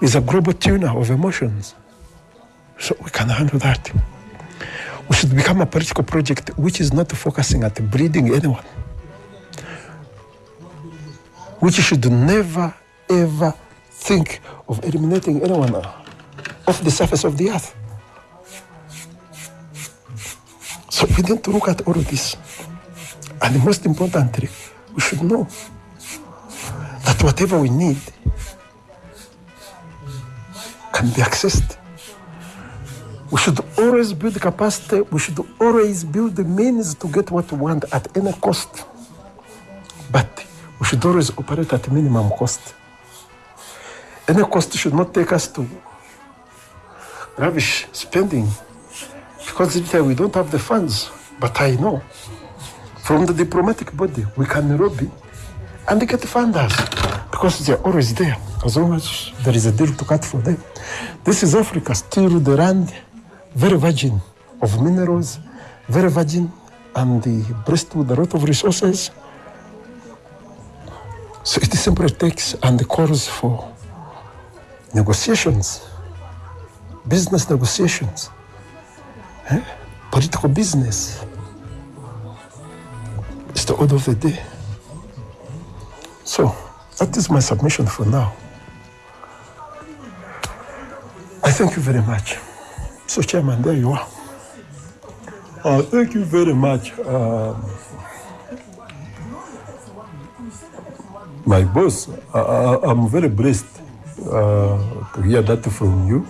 is a global tuner of emotions. So we can handle that. We should become a political project which is not focusing at breeding anyone. Which should never ever think of eliminating anyone off the surface of the earth. So we need to look at all of this. And most importantly, we should know that whatever we need can be accessed. We should always build capacity. We should always build the means to get what we want at any cost. But we should always operate at minimum cost. Any cost should not take us to lavish spending because we don't have the funds. But I know from the diplomatic body we can lobby and get funders because they're always there as long as there is a deal to cut for them. This is Africa, still the land very virgin of minerals, very virgin and the breast with a lot of resources. So it simply takes and the calls for negotiations, business negotiations, eh? political business. It's the order of the day. So that is my submission for now. I thank you very much. So, Chairman, there you are. Uh, thank you very much. Um, my boss, I, I'm very blessed uh, to hear that from you.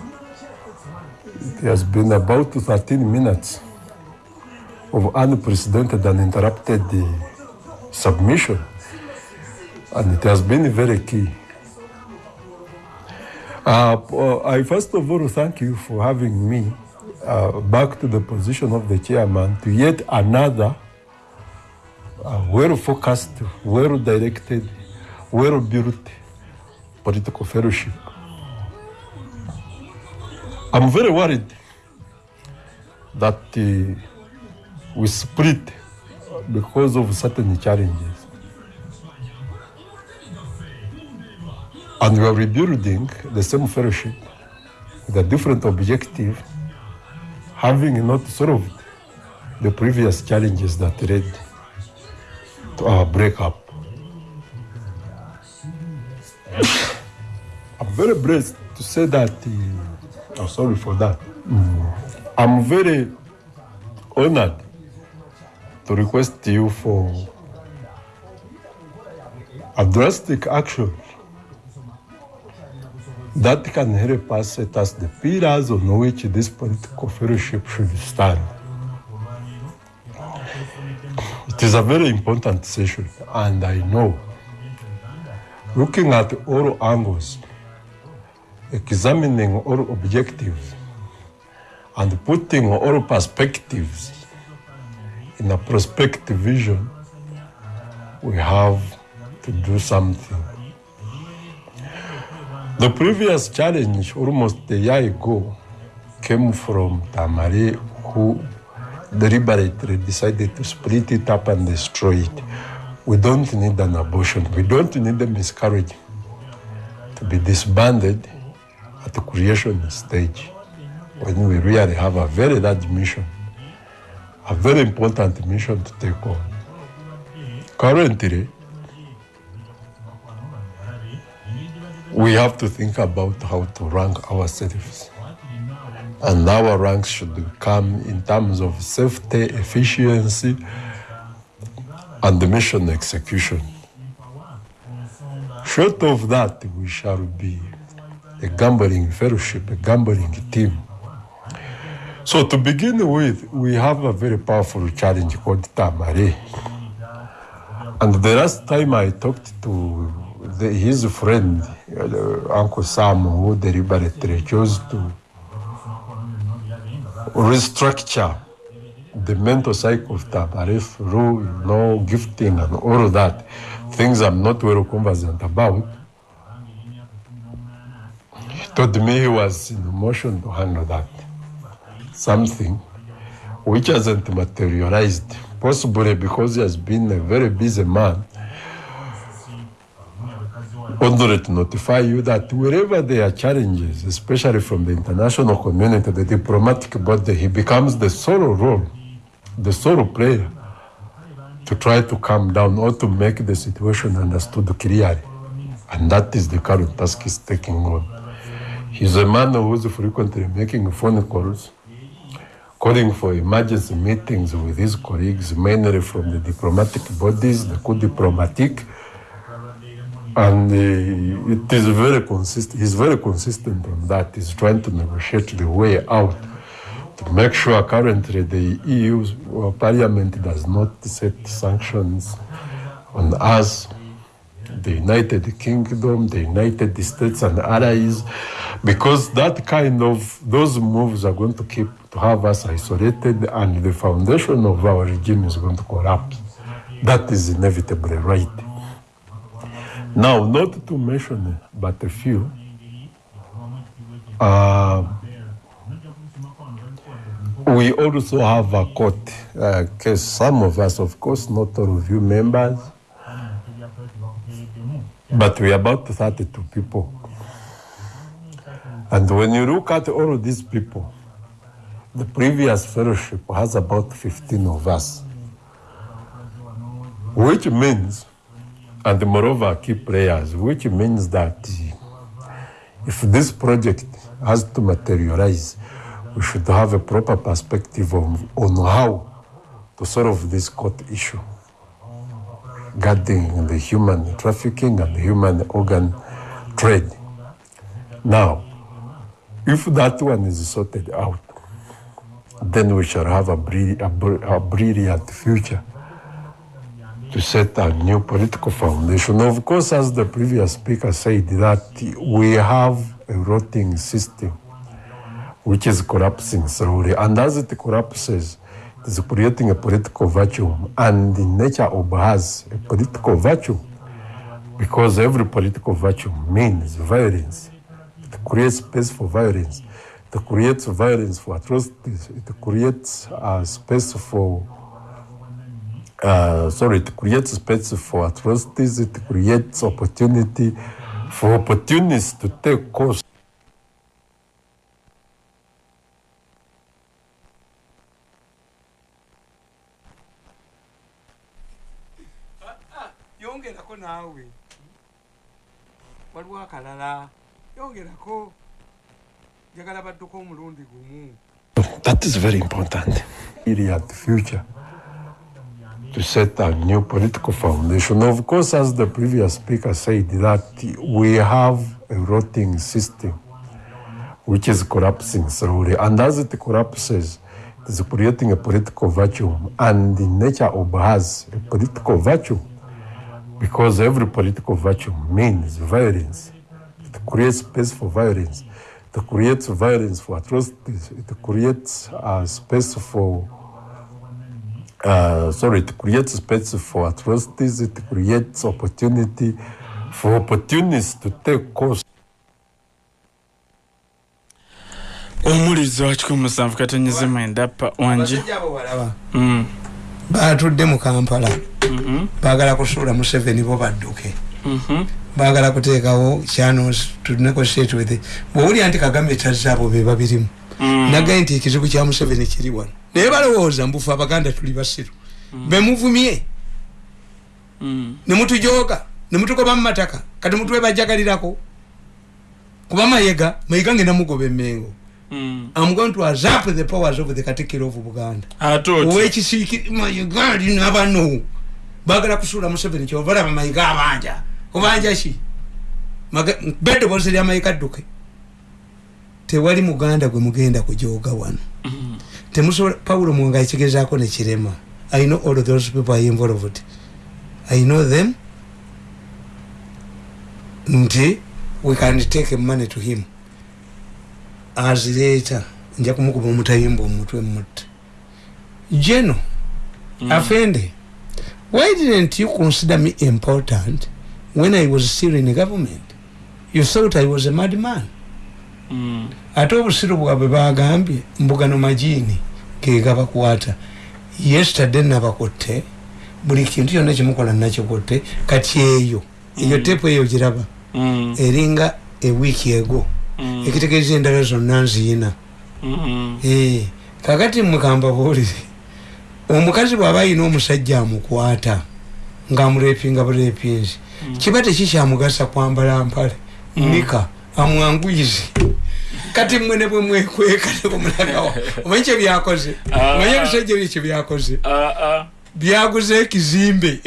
It has been about 13 minutes of unprecedented and interrupted uh, submission, and it has been very key. Uh, I first of all thank you for having me uh, back to the position of the chairman to yet another uh, well-focused, well-directed, well-built political fellowship. I'm very worried that uh, we split because of certain challenges. And we are rebuilding the same fellowship with a different objective, having not solved the previous challenges that led to our breakup. I'm very blessed to say that, uh, oh, sorry for that. I'm very honored to request you for a drastic action that can help us set us the pillars on which this political fellowship should stand. It is a very important session, and I know, looking at all angles, examining all objectives, and putting all perspectives in a prospective vision, we have to do something. The previous challenge, almost a year ago, came from Tamari, who deliberately decided to split it up and destroy it. We don't need an abortion. We don't need a miscarriage to be disbanded at the creation stage when we really have a very large mission, a very important mission to take on. Currently, we have to think about how to rank ourselves. And our ranks should come in terms of safety, efficiency, and the mission execution. Short of that, we shall be a gambling fellowship, a gambling team. So to begin with, we have a very powerful challenge called Tamare. And the last time I talked to the, his friend, uh, Uncle Sam, who deliberately chose to restructure the mental cycle of through you know, gifting and all of that, things I'm not well conversant about. He told me he was in motion to handle that. Something which hasn't materialized, possibly because he has been a very busy man only to notify you that wherever there are challenges, especially from the international community, the diplomatic body, he becomes the solo role, the solo player to try to calm down or to make the situation understood clearly. And that is the current task he's taking on. He's a man who is frequently making phone calls, calling for emergency meetings with his colleagues, mainly from the diplomatic bodies, the coup diplomatique, and it is very consistent. He's very consistent on that. He's trying to negotiate the way out to make sure currently the EU uh, Parliament does not set sanctions on us, the United Kingdom, the United States, and allies, because that kind of those moves are going to keep to have us isolated, and the foundation of our regime is going to collapse. That is inevitably right. Now, not to mention but a few, uh, we also have a court uh, case. Some of us, of course, not all of you members, but we are about 32 people. And when you look at all of these people, the previous fellowship has about 15 of us, which means and moreover key players, which means that if this project has to materialize, we should have a proper perspective on, on how to solve this court issue guarding the human trafficking and human organ trade. Now, if that one is sorted out, then we shall have a, a, a brilliant future to set a new political foundation. Of course, as the previous speaker said, that we have a rotting system which is collapsing slowly. And as it collapses, it is creating a political vacuum. And the nature of has a political vacuum because every political vacuum means violence. It creates space for violence. It creates violence for atrocities. It creates a space for uh, sorry, it creates space for atrocities, it creates opportunity for opportunists to take course. yongerako naawe waliwo akalala. Yongerako njagala badduko omulundi gumu. That is very important. Really at the future to set a new political foundation. Of course, as the previous speaker said, that we have a rotting system which is collapsing slowly. And as it collapses, it is creating a political vacuum. And the nature of has a political vacuum because every political vacuum means violence. It creates space for violence. It creates violence for atrocities. It creates a space for uh, sorry, it creates space for atrocities, it creates opportunity for opportunists to take course. omulizi wa kikumi musanvu katonyize mwenda pa wangi mm. batudde mu kampala mm-hmm. bagala kusuula museveni bo badduke mm-hmm. bagala kuteekawo channels to negotiate with bwowulya nti kagame tazaabo be babirimu mm. nagaye nti ekizibu kya museveni kiri wano naye balowooza mbufe abaganda tuli basiru. Mm. bemuvumye mm. nemutujoga nemutugoba mumataka kati mutwebajagalirako kuba mayega mayiga ngenda mugoba emengo Mm. I'm going to usurp the powers of the Katikiro of Buganda. Owekisiiki mayiga alina bano bagala kusuula Museveni kyova laba mayiga abanja. Kubanja ki? Beddoboozi lya mayiga dduke tewali muganda gwe mugenda kujoga wano. Mm. Temusobola pawulo mwanga ekigezaako nekirema i know all those people are involved. I know them. Nti we can take money to him. Azireeta nja kumukuba omutayimba omutwe mutte jeno mm. afende why didn't you consider me important when i was still in government? You thought i was a mad man mm. Ate obusiru bwabwe bagambye mbugano majini gegabakwata yesterday nabakutte buli kintu kyonna kimukola nakikutte kati eyo eyo tepu eyo giraba. Mm. eringa ewiiki ego. Mm. ekitegeeza endala zonna nziina. Mm. Eh, kakati mukamba buulire omukazi bw'aba ayina omusajja amukwata ng'amurepinga bulepinzi kiba tekikyamugasa kwambala mpale nika amwanguyize kati mmwe ne bwe mwekweka ne bwemulagawa omanyi kyebyakoze Ah. omanyi ebisajja bye kyebyakoze Ah, ah. byaguza ekizimbe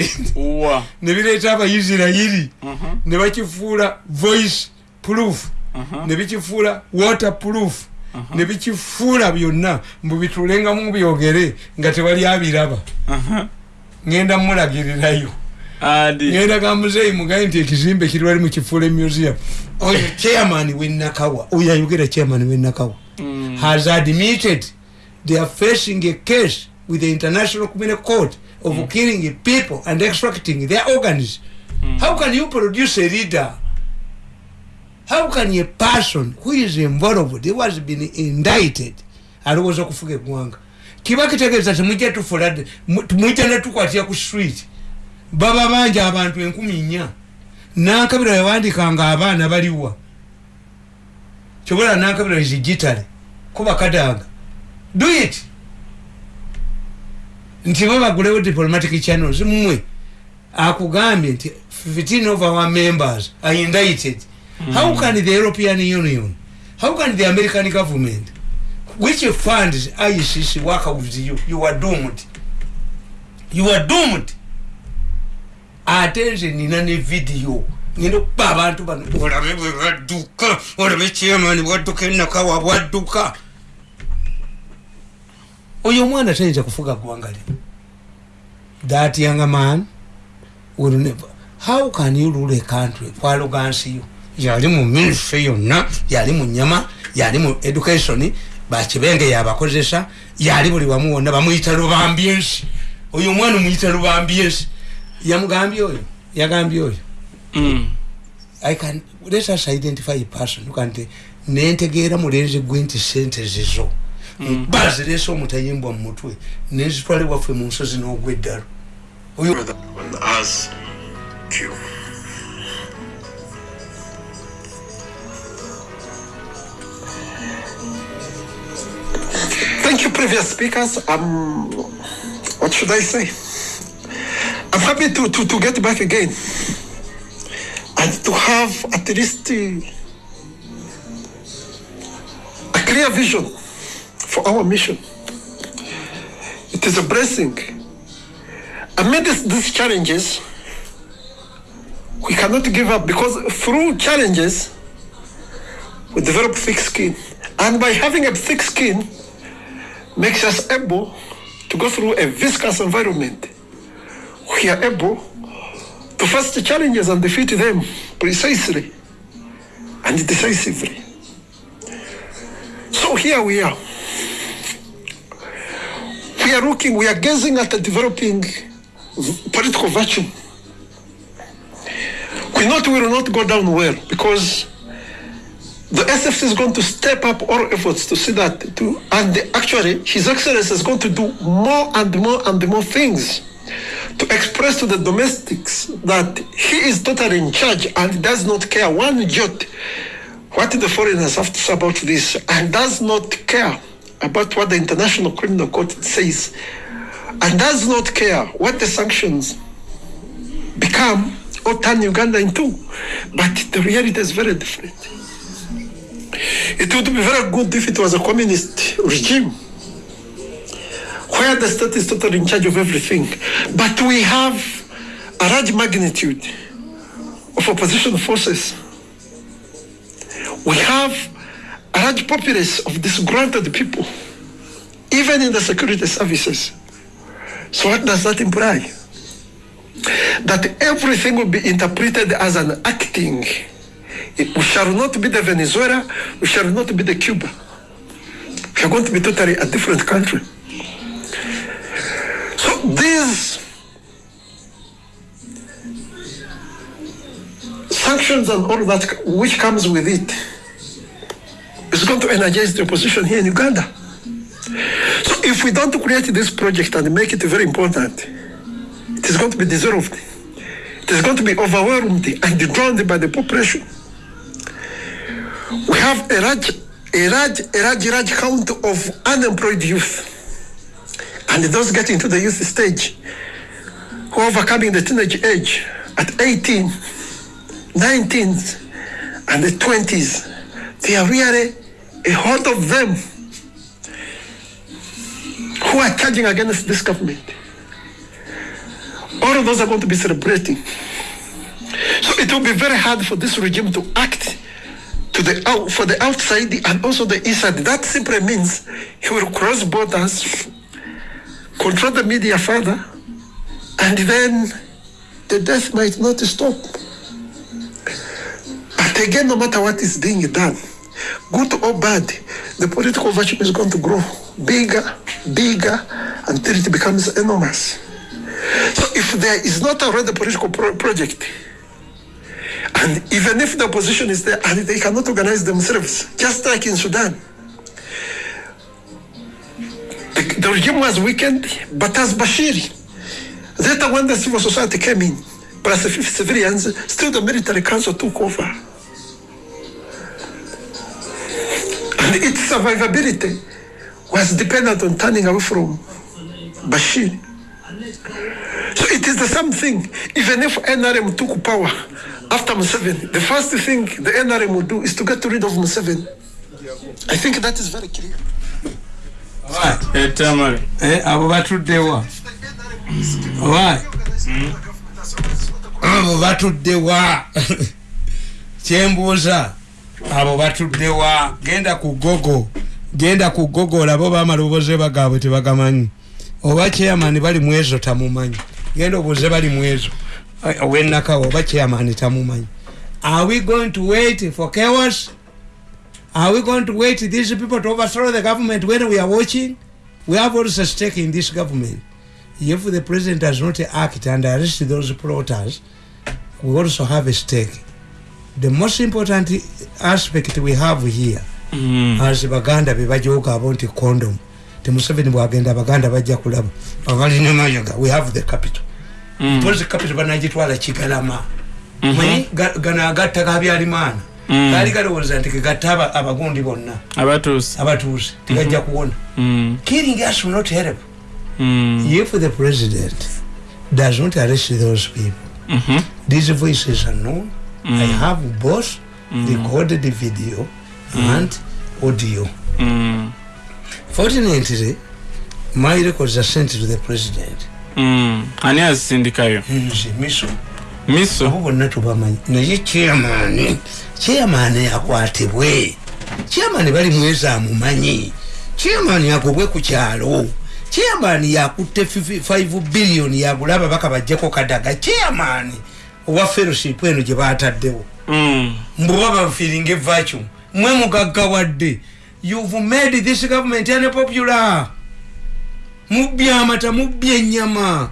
ne bireeta abayisirayiri Mhm. ne bakifuula voice proof Mhm. ne bikifuula water proof ne bikifuula byonna mbubitulengamu byogere nga tewali abiraba Mhm. ngenda mulagirirayo. Ngenda gamuzeeyi mugaye nti ekizimbe kiri wali mukifuula museum oyo chairman wenakawa oyo ayogera chairman wenakawa Mm. has admitted they are facing a case with the international criminal court of killing people and extracting their organs. How can you produce a leader? How can a person who is involved who has been indicted alowooza okufuga eggwanga? Kiba kitegeeza temujja tufula mujja netukwatira ku street baba bangi abantu enkumi nnya. Nankabira yawandikanga abaana baliwa kyobola nankabira izigitale kuba kadanga do it. Nti babagulewo diplomatic channels mmwe. Akugambye nti 15 of our members are indicted. Mm. how can the european union how can the american government which funds icc work with you? You are doomed. You are doomed ate nze nina ne vidiyo ngenda okuba abantu bano olabe bwe badduka olabe chairman bwadduka enakawa bwadduka oyo omwana tayinza kufuga ggwanga lino that young man will never how can you rule a country? Kwalogansiyo yali mu ministry yonna yali mu nyama yali mu education bakibenge yabakozesa yali buli wamu wonna bamuyita lubambyensi oyo omwana omuyita lubambyensi yamugambye oyo yagambye oyo Mm. i can let us identify a person kante nentegeera mulenzi gwe nti sente zizo bazirese omutayimbwa mu mutwe nezitwale waffe mu nsozi n'ogwa eddalo oyo. Thank you, previous speakers. Um, what should I say? I'm happy to, to, to get back again and to have at least uh, a clear vision for our mission. It is a blessing amidst these challenges, we cannot give up because through challenges, we develop thick skin. And by having a thick skin, makes us able to go through a viscous environment. We are able to face the challenges and defeat them precisely and decisively. So here we are. We are looking, we are gazing at the developing political virtue. We not will not go down well because the SFC is going to step up all efforts to see that to and actually His Excellency is going to do more and more and more things to express to the domestics that he is totally in charge and does not care one jot what the foreigners have to say about this and does not care about what the International Criminal Court says and does not care what the sanctions become or turn Uganda into. But the reality is very different. It would be very good if it was a communist regime where the state is totally in charge of everything. But we have a large magnitude of opposition forces. We have a large populace of disgruntled people, even in the security services. So what does that imply? That everything will be interpreted as an acting. We shall not be the Venezuela, we shall not be the Cuba. We are going to be totally a different country. So these sanctions and all that which comes with it is going to energize the opposition here in Uganda. So if we don't create this project and make it very important, it is going to be dissolved. It is going to be overwhelmed and drowned by the population. We have a large, a large, a large, large count of unemployed youth. And those getting to the youth stage who are overcoming the teenage age at 18, 19, and the 20s. They are really a lot of them who are charging against this government. All of those are going to be celebrating. So it will be very hard for this regime to act to the out, for the outside and also the inside. That simply means he will cross borders, control the media further, and then the death might not stop. But again, no matter what is being done, good or bad, the political vacuum is going to grow bigger, bigger, until it becomes enormous. So if there is not already a political pro- project, and even if the opposition is there and they cannot organize themselves, just like in Sudan, the, the regime was weakened, but as Bashir, later when the civil society came in, plus the civilians, still the military council took over. And its survivability was dependent on turning away from Bashir. So it is the same thing. Even if NRM took power after Museveni, the first thing the NRM would do is to get rid of Museveni. I think that is very clear. Etamale Eh, abo batuddewa. Oba abo batuddewa. Kyembuuza. Abo batuddewa. Genda ku gogo. Genda ku gogo olabe oba amalobooze bagaabwe tebagamanyi oba chairman bali mu ezo tamumanyi. Genda obuuze bali mu ezo. Owennakawo oba chairman tamumanyi. Are we going to wait for chaos Are we going to wait these people to overthrow the government when we are watching? We have also a stake in this government. If the president does not act and arrest those plotters, we also have a stake. The most important aspect we have here, Mm. as baganda be bajooga abo nti condom temuseveni bwagenda abaganda bajja kulaba abalina mayaga we have the capital Mm. pozi capital banagitwala kigalama Mhm. manyi ga- gano agatta gabyalimaana Mm. gaali galowooza nti gegatta aba- abagundi bonna abatuuse tegajja kuwona. Mm. killing us will not help. Mm. if the president does not arrest those people Mhm. these voices are known. I have both recorded video and audio. Mm. fortunately my records are sent to the president. Mm. ani azisindikayo? Nze miso. Miso? Abo bonna tubamanyi naye chairman chairman akwatibwe. Chairman bali mwezi amumanyi chairman yagobwe ku kyalo. Chairman yakutte 5 billion yagula ababaka bajjeko kadaga. Chairman owa fellowship eno gye bataddewo Mm. mbuba bafiringa evacuum mwe mugaggawadde you've made this government unpopular. Mubbye amata mubbye ennyama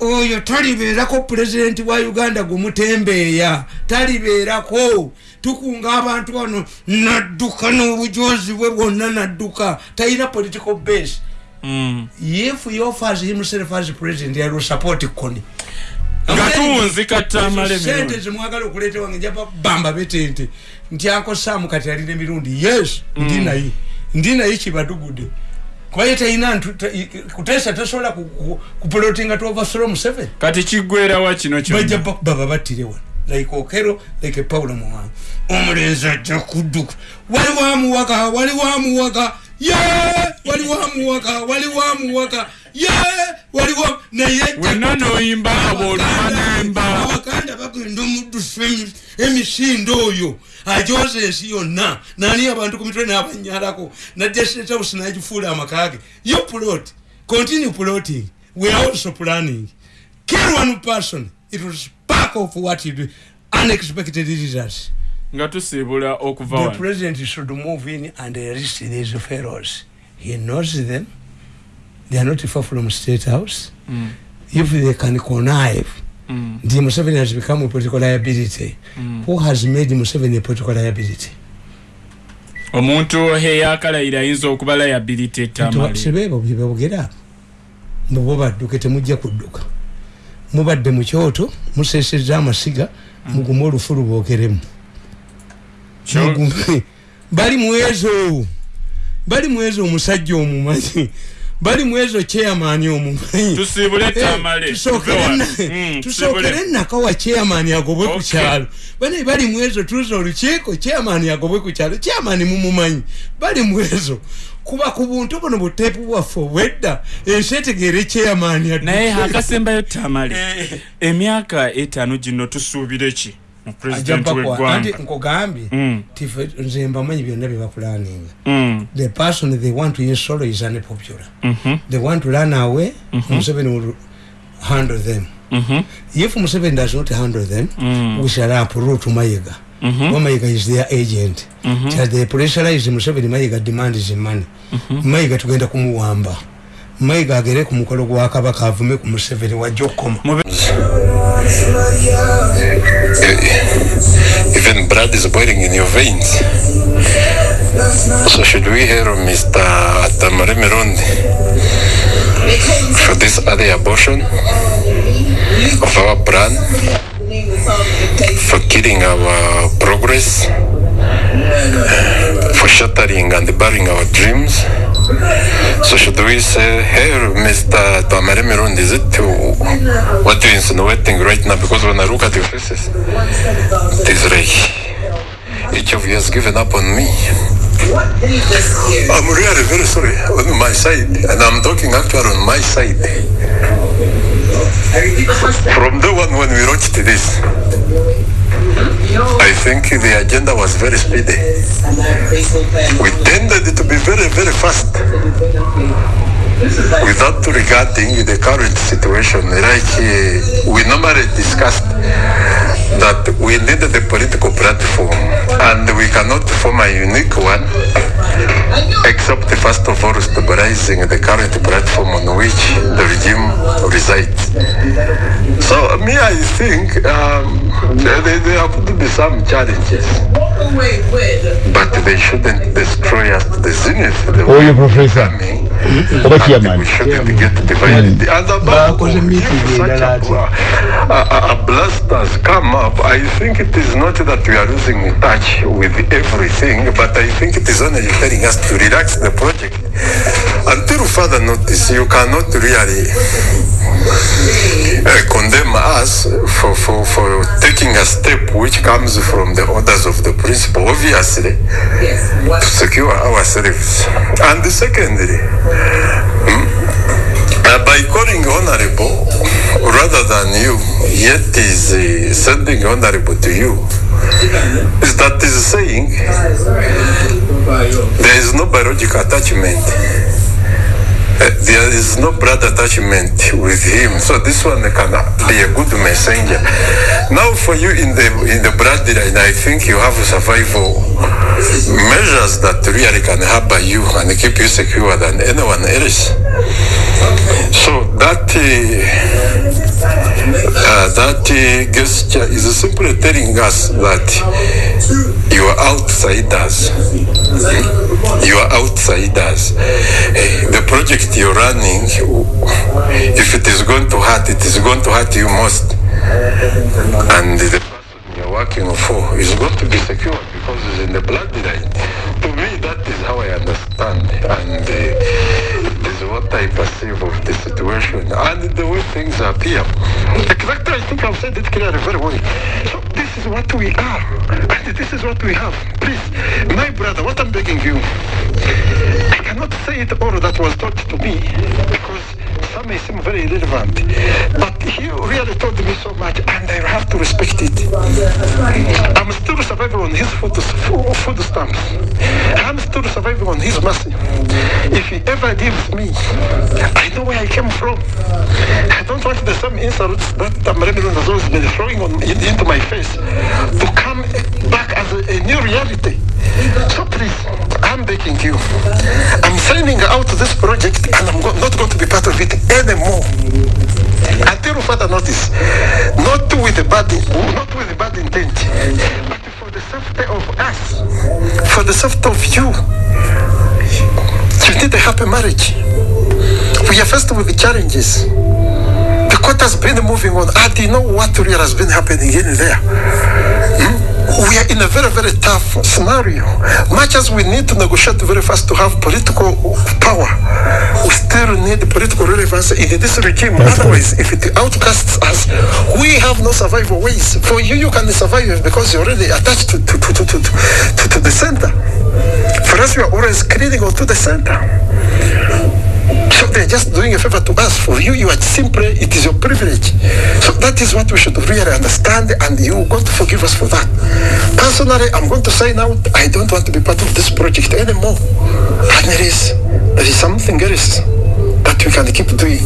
oyo talibeerako pulezidenti wa uganda gumutembeeya talibeerako. Tukunga abantu wano nadduka n'obujozi bwe bwonna nadduka. Talina political base. Mm. if he offers himself as president i will support tamale sente zemwagala okuleeta wange njaba bamba betente. Nti ankosaamu kati alina emirundi. Yes ndi naye. Ndi naye kibadugudde kuba ye talina ntu- ta- i- kuteesa tasobola ku- ku- kupulotinga tuovathrow museveni. Kati kiggwerawa kino bajja kyonna baba battire wano. Like okero like paulo muwanga. Omulenzi ajja kudduka. Waliwo amuwaka waliwo amuwaka ye! Waliwo amuwaka waliwo amuwaka ye! Waliwo naye wenna noyimba abaganda bagenda omuddusa emi- emisindo oyo. Ajoza ensi yonna. Nani abantu ku mitwe n'abanyalako nadde state house nagifuula amakage yo plot continue plotting we are also planning. Kill one person. It will spark of what you do unexpected results nga tusiibula okuva the president should move in and arrest these fellows. He knows them. They are not far from state house. Mm. if they can connive Mm. the Museveni has become a political liability. Who has made Museveni a political liability? omuntu eyakalayira ayinza okuba layability etamale sebeebo byebogera mbubo badduke temujja kudduka mubadde mu kyoto museseza amasiga mugume olufu lubokeremu Mugume. bali mwezo bali mwezo omusajja omumanyi bali mwezo chairman omumanyi. Tusiibule tamale. tusookere na- Mm, tusookere naka wa chairman agobwe ku kyalo. Bane bali mwezo tuuza olukiiko chairman agobwe ku kyalo. Chairman mumumanyi bali mwezo kuba ku buntu buno buteepu bwaffe obwedda ensi etegeere chairman addu- naye akasembayo tamale. Emyaka etaano gino tusuubire ki anti nkugambye Mm, tife nze mbamanyi byonna bye bapulaninga mm, the person they want to install is unpopular. Mhm, they want to run away museveni will handle them. Mhm, if museveni does not handle them Mm. we shall uproot mayiga. Mhm, mm mayiga is their agent. Mhm. shall they pressurize museveni mayiga demand is money. Mayiga tugenda kumuwamba mayiga agere ku mukolo gwa kabaka avume ku museveni wajja okukoma eh, Even blood is boiling in your veins. So should we hear Mr. Tamare Mirundi for this other abortion of our plan, for killing our progress, for shattering and burying our dreams? So should we say, hey, Mr. Tamare Mirundi, is it uh, what you're insinuating right now? Because when I look at your faces, it is like each of you has given up on me. I'm really very sorry on my side, and I'm talking actually on my side. From the one when we launched this, I think the agenda was very speedy. We tended to be very, very fast without regarding the current situation. Like uh, we normally discussed that we needed a political platform and we cannot form a unique one except first of all stabilizing the current platform on which the regime resides. So me, I think um, there, there have to be some challenges, but they shouldn't destroy us to the zenith. The Oyo way Professor. coming, Oba and chairman. we shouldn't get divided. And about Bakoze meeting if such a, a, a, a blast has come up, I think it is not that we are losing touch with everything, but I think it is only telling us to relax the project. Until further notice, you cannot really uh, condemn us for, for, for taking a step which comes from the orders of the principal, obviously, to secure ourselves. And secondly, uh, by calling honorable rather than you, yet is uh, sending honorable to you, is that is saying there is no biological attachment. There is no blood attachment with him, so this one can be a good messenger. Now, for you in the in the bloodline, I think you have survival measures that really can harbor you and keep you secure than anyone else. So that uh, uh, that uh, gesture is simply telling us that you are outsiders. You are outsiders. Eh, the project you're running, if it is going to hurt, it is going to hurt you most. And the person you're working for is going to be secure because it's in the bloodline. To me, that is how I understand. And uh, is what I perceive situation and the way things appear. Exactly, I think I've said it clearly very well. So this is what we are, and this is what we have. Please, my brother, what I'm begging you, I cannot say it all that was taught to me some may seem very irrelevant, but he really told me so much, and I have to respect it. I'm still surviving on his food, food stamps. I'm still surviving on his mercy. If he ever leaves me, I know where I came from. I don't want the same insults that Tamarindo has always been throwing on, in, into my face to come back as a, a new reality. So please, I'm begging you. I'm signing out this project and I'm not going to be part of it anymore. Until further notice. Not with the bad, not with the bad intent, but for the safety of us, for the safety of you. You need a happy marriage. We are faced with the challenges. The court has been moving on. I do know what really has been happening in there. Hmm? We are in a very, very tough scenario. Much as we need to negotiate very fast to have political power, we still need political relevance in this regime. Otherwise, if it outcasts us, we have no survival ways. For you, you can survive because you're already attached to, to, to, to, to, to, to the center. For us, we are always clinging on to the center. So they're just doing a favor to us. For you, you are simply, it is your privilege. So that is what we should really understand, and you going to forgive us for that. Personally, I'm going to sign out. I don't want to be part of this project anymore. And there is, there is something else that we can keep doing.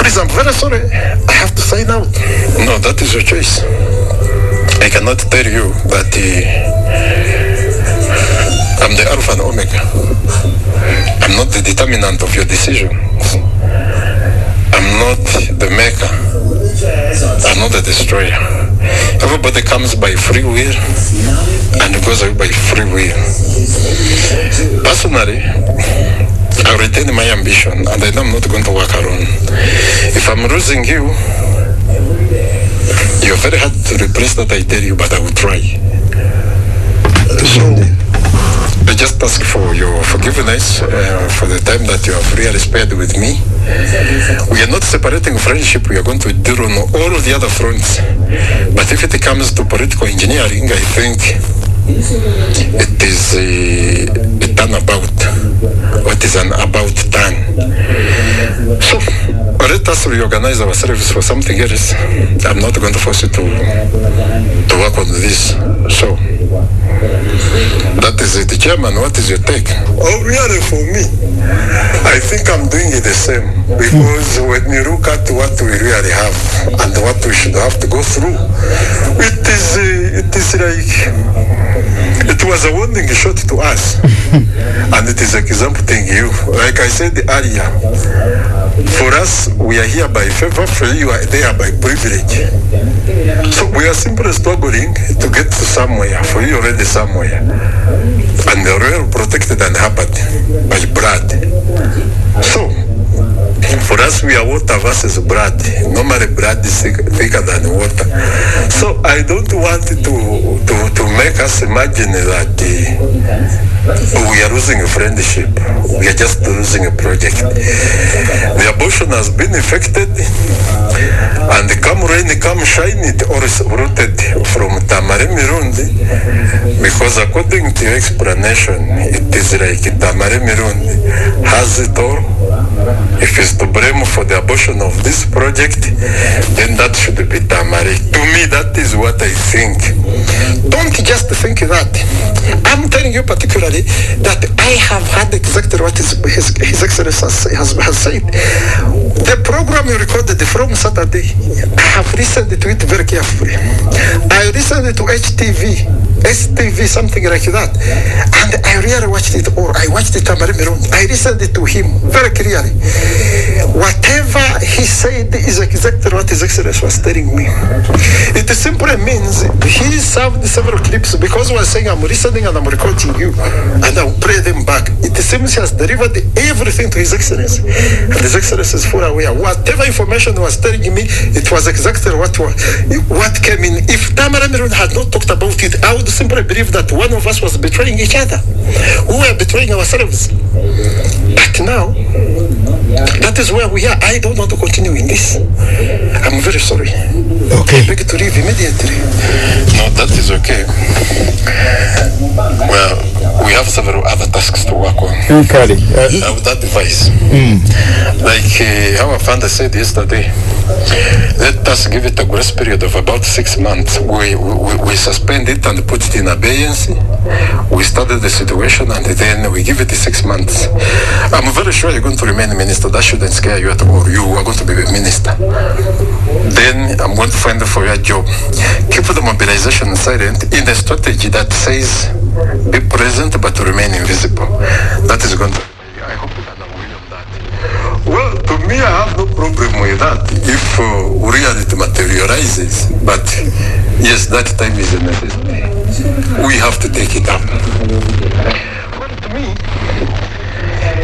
Please, I'm very sorry. I have to sign out. No, that is your choice. I cannot tell you that uh, I'm the Alpha and Omega. I'm not the determinant of your decisions. I'm not the maker. I'm not the destroyer. Everybody comes by free will and goes away by free will. Personally, I retain my ambition and I know I'm not going to work alone. If I'm losing you, you're very hard to replace that I tell you, but I will try. So, I just ask for your forgiveness uh, for the time that you have really spared with me. We are not separating friendship, we are going to deal on all the other fronts. But if it comes to political engineering, I think it is a, a turnabout. What is an about turn? So, let us reorganize ourselves for something else. I'm not going to force you to, to work on this. So, that is it. Chairman, what is your take? Oh, really, for me, I think I'm doing it the same. Because when you look at what we really have and what we should have to go through, it is, uh, it is like, it was a warning shot to us. and it is exempting you. Like I said earlier, for us, we are here by favor, for you are there by privilege. So we are simply struggling to get to somewhere, for you already somewhere. And are well protected and hampered by blood. So, for us, we are water versus blood. Normally, blood is thick, thicker than water. So, I don't want to, to, to make us imagine that uh, we are losing a friendship. We are just losing a project. The abortion has been affected, and come rain, come shine, it all is rooted from Tamari Mirundi, because according to your explanation, it is like Tamari Mirundi has it all. If it's to blame for the abortion of this project, then that should be Tamari. To me, that is what I think. Don't just think that. I'm telling you particularly that I have had exactly what his, his, his Excellency has, has, has said. The program you recorded from Saturday, I have listened to it very carefully. I listened to HTV, STV, something like that. And I really watched it all. I watched it Miron. I listened to him very clearly. Whatever he said is exactly what His Excellency was telling me. It simply means he served several clips because he was saying, I'm listening and I'm recording you and I'll play them back. It seems he has delivered everything to His Excellency. And His Excellency is fully aware. Whatever information was telling me, it was exactly what, what came in. If Tamara Miron had not talked about it, I would simply believe that one of us was betraying each other. We were betraying ourselves. But now, that is where we are. I don't want to continue in this. I'm very sorry. Okay. I beg to leave immediately. No, that is okay. Well, we have several other tasks to work on. Mm, Kale, uh, I would advise, mm. like uh, how Afanda said yesterday, let us give it a grace period of about six months. We, we, we suspend it and put it in abeyance. We study the situation and then we give it six months. I'm very sure you're going to remain minister. That shouldn't scare you at all. You are going to be a minister. Then I'm going to find for your job. Keep the mobilization silent in the strategy that says be present but remain invisible. That is going to. I hope you can agree on that. Well, to me, I have no problem with that if uh, reality materializes. But yes, that time is a necessity. We have to take it up. Well, to me,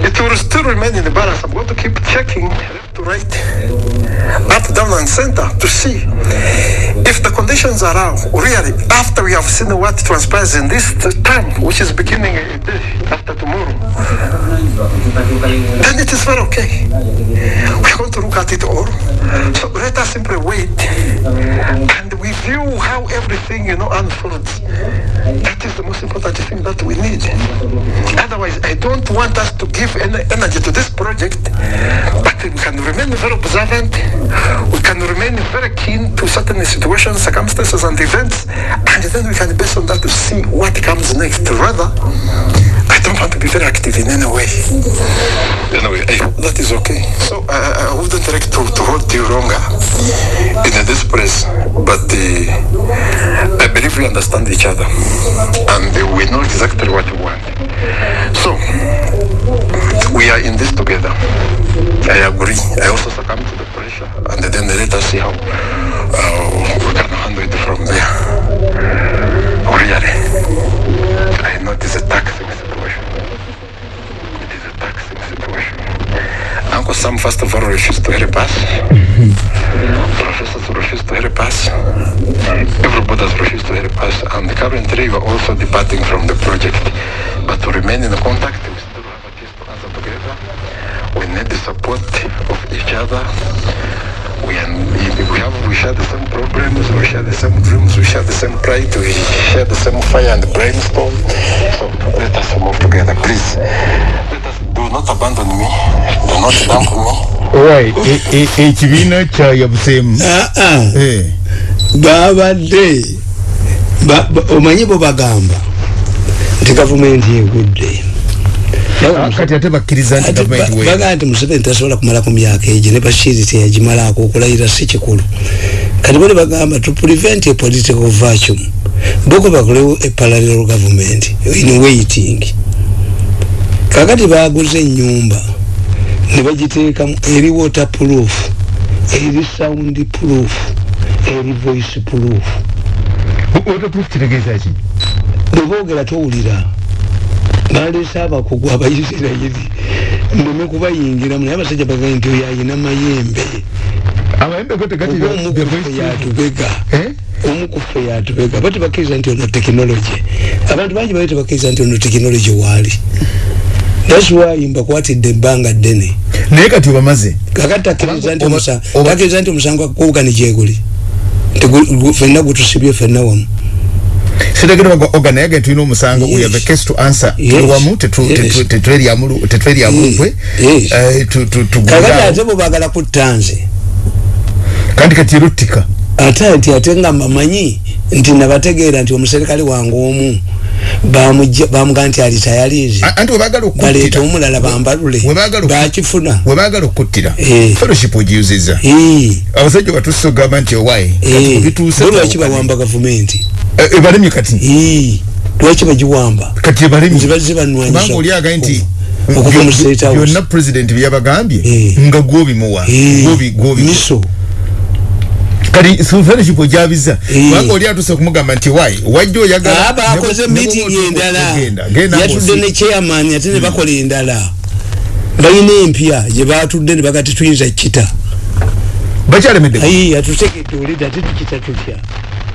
it will still remain in the balance. I'm going to keep checking left to right, up, down, and center to see if the conditions are out. Really, after we have seen what transpires in this time, which is beginning after tomorrow, then it is very okay. We're going to look at it all. So let us simply wait and we view how everything, you know, unfolds. That is the most important thing that we need. Otherwise, I don't want us to give any energy to this project, but we can remain very observant. We can remain very keen to certain situations, circumstances, and events, and then we can base on that to see what comes next. Rather, I don't want to be very active in any way. Anyway, I that is okay. So I, I wouldn't like to, to hold you longer in this place, but uh, I believe we understand each other and uh, we know exactly what we want. So we are in this together. I agree. I also succumb to the pressure, and then let us see how uh, we can handle it from there. Really, I know it is a taxing situation. It is a taxing situation. Uncle Sam, first of all, refused to help us. Professors refused to help us. Everybody has refused to help us. And currently, we are also departing from the project. But to remain in contact, need the support of each other. We, are, we have we share the same problems, we share the same dreams, we share the same pride, we share the same fire and brainstorm. So let us move together, please. Let us do not abandon me, do not dump me. Right, e- e- ekibiina kya yabuseemu Ah, ah. Eh, babadde ba- ba- omanyi bo bagamba nti gavumenti egudde ah, kati ate bakkiriza nti gavumenti we bagaa nti museveni tasobola kumala ku myaka egyo ne bashiri teyagimalaako okulayira si kikulu. Kati bali bagamba to prevent a political vacuum boko bakolewo a parallel government in waiting. Kakati baguze enyumba ne bagiteekamu eri water proof eri sound proof eri voice proof. Waterproof kitegeeza ki? Bweboogera towulira baleese abakugu abaisirairi ndeme kubayingiramu naye abasajja bagaye nti oyo ayina mayembe amayembe go tegati oba omukufe yatubega. Eh? omukufe yatubega. Bati bakkiriza nti ono tekinologi abantu bangi bali tebakkiriza nti ono tekinologi waali. Thats why mbakwatidde ebbanga ddene. Naye kati obamaze kakati takkiriza nti omusango gwakukubugani gyeguli fenna gutusibye fenna wamu sitegera oga naye ge tulina omusango Yes. we have a case to answer. Yes. tuli wamu Yes. tetweryamuntwe Yes. kakati tugunda ate bwebagala kutta nze. Kandi kati eruttika ate nti ate nga mbamanyi nti nabategeera nti omuserikale wange omu bamugaa nti alitayalize A- anti webagala baleeta okuttira. Omulala bambalule. Bakifuna webagala okuttira. Eh. fellowship ogiyuziza Eh, abasajja batusse ogamba nti owaye. Eh, bituuse bo lwaki bawamba gavumenti ebalemye kati? Eh, lwaki bagiwamba? Kati ebalemye Nzibazze bannwanyisa kubanga oli agaye nti byonna president byeyabagambye Eh. nga gwobimuwa Eh, Gwobi- gwobi- miso. Kati fellowship ogyabiza Eh. kubanga oli atuse okumugamba nti wayi wajja oyagala Ah, bakoze ne bwe- ne meeting bw'oba endala. ogenda, genda yatudde ng'osi- ne chairman ate ne bakola endala. Balina empya gye batudde ne bagati tuyinza kita bakyalemedde. Ayi atutegedde olida ate tukita tutya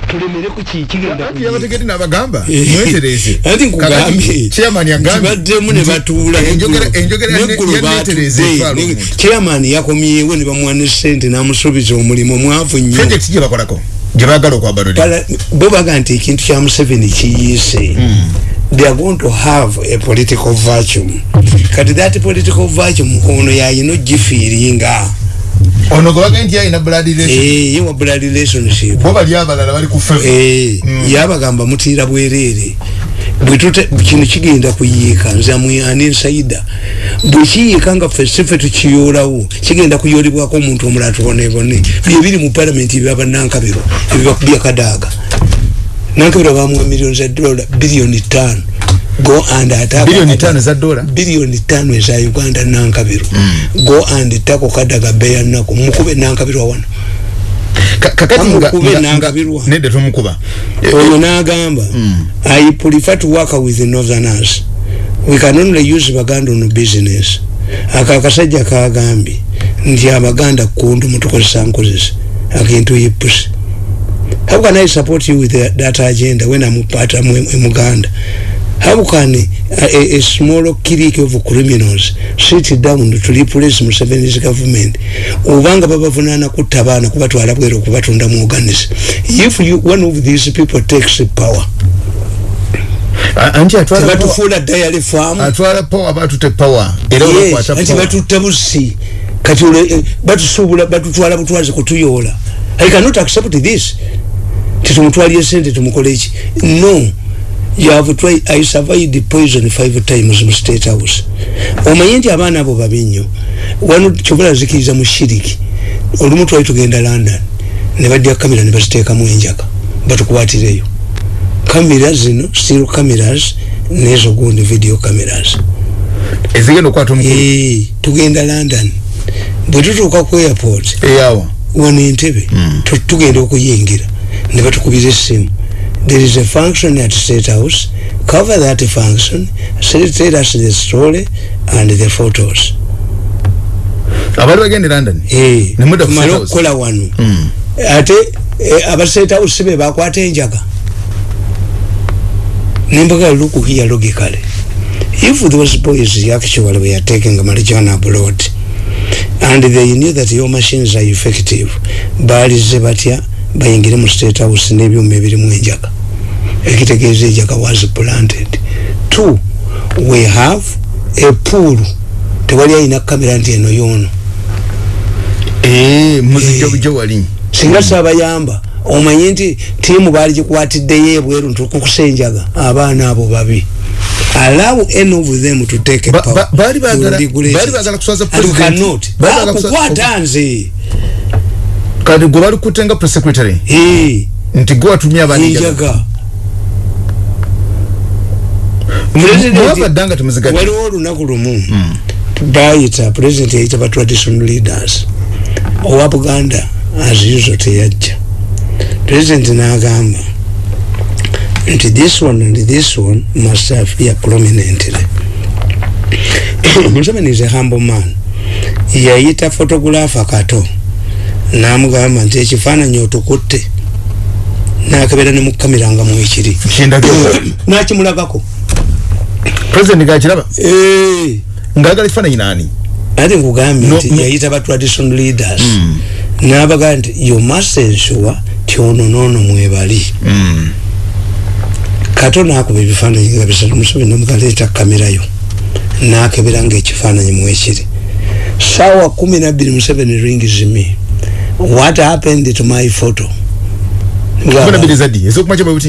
tulemere ku kikigenda anti yabategedde n'abagamba Eh. mwetereze chairman yagambye kibaddemu ne batuula. neggulu batudde chairman yakomyewo ne bamuwa ne sente n'amusuubiza omulimu mwavu nnyo. Project gye bakolako gye baagala okwabanuli Pala- bo baga nti ekintu kya museveni kiyiise. They are going to have a political vacuum. Kati that political vacuum ono yayina ogifiiringa ono gwe bagaye nti ayina blood relation? Eh, ye wa blood relationship bo bali abalala bali ku fevu Eh, yabagamba mutiira bwereere bwetute kino kigenda kuyiika. Nze amuyani nsaida bwekiyiika nga ffe sife tukiyoolawo kigenda kuyoolebwako omuntu omulala tubonebone byebiri mu palamenti byaba nankabiro ebyebakubya kadaaga nankabiro bamuwa miliyoni za dola biliyoni tano go and attack Billioni tano za dola? biliyoni tano eza uganda nankabiro go and tako kadaga beya nako mukube nankabiro wano. Ka- kakati Bamukube nga- n'angabirwa. nga- nedda tumukuba. Oyo n'agamba i prefer to work with the northerners we can only use baganda on business. Ako akasajja kagambye nti abaganda kundu mutukozesa nkozesa akintu yipusi how can i support you with that agenda when i'm part of muganda how can a, a, a small clique of criminals sit down to replace Museveni's government. Ubanga babavunana kutta abaana kubatwala bwera okubatunda mu organis if you, one of these people takes power anti atwala batufuula dayali faamu atwala power batute power. Era yes, anti batutta busi kati eh, batusuubula batutwala butwazi kutuyoola. I cannot accept this. Titumutwalye sente tumukoleki no you have tried i survived the poison five times mu state house. Omanye nti abaana abo babi nnyo wano kyobola zikiriza mu shiriki olumu twali tugenda london ne badya kamera ne baziteekamu enjaka batukwatireyo. Kamera zino still cameras nezo gundi video cameras. Ezigenda okwata omukulu? Ee tugenda london. Bwe tutuuka ku airport eyawa wano entebe mm. tugenda okuyingira ne batukubira essimu there is a function at state house. Cover that function say, tell us the story and the photos. Abali bagende london? Eh, tumale okukola wano mm. ate eh, aba state house be bakwata enjaga nembaga look here logically if those boys actually were taking marijuana abroad and they knew that your machines are effective balize batya bayingire mu state house n'ebyuma ebirimu enjaga. Ekitegeeza enjaga was planted. Two we have a pool. Tewali ayina kamera nti eno yoono muzijo wali. Singa sabayamba omanye nti tiimu baali gikwatiddeyo ebweru ntukukusa enjaga abaana abo babi. Allow any of them to take a power. bali bagala kuswaza president. kukwata nze kati gwe bali kutenga press secretary nti gwe watumye abanenjaga mwabaddanga temuzigadde waliwo olunaku lumu bayita president yayita ba traditional leaders. Owa buganda as usual teyajja. President n'agamba nti this one and this one must appear prominently. Museveni is a humble man. Yayita photographer kato namugamba nti ekifaananyi otukutte nakebera nemukamera nga mwekiri nakimulagako. President gakiraba? Ngaagala ekifaananyi nani? Ate nkugambye nti yayita ba traditional leaders. Mm. nabagaa nti you must ensure ti ono noono mwebali mm. kato nakuba ebifaananyi nga bisatu museveni namugaleeta kamerayo nakebera nga ekifaananyi mwekiri sawa kumi nabiri museveni rings me what happened to my photo?